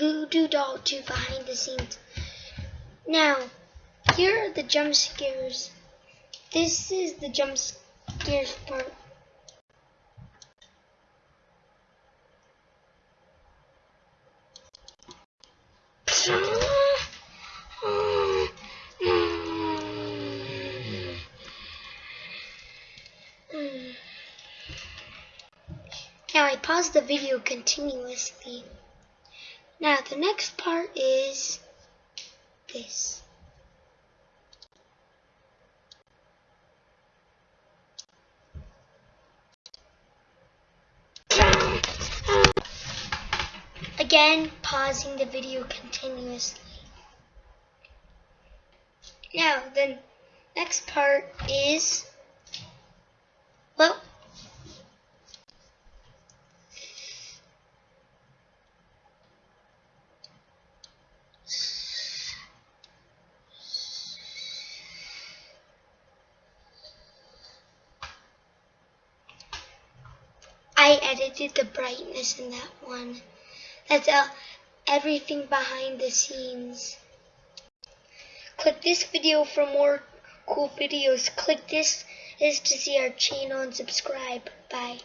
Voodoo Doll 2 behind the scenes. Now, here are the jump scares. This is the jump scares part. Now I pause the video continuously. Now the next part is this. Again, pausing the video continuously. Now, the next part is, I edited the brightness in that one. That's uh, everything behind the scenes. Click this video for more cool videos. Click this is to see our channel and subscribe. Bye.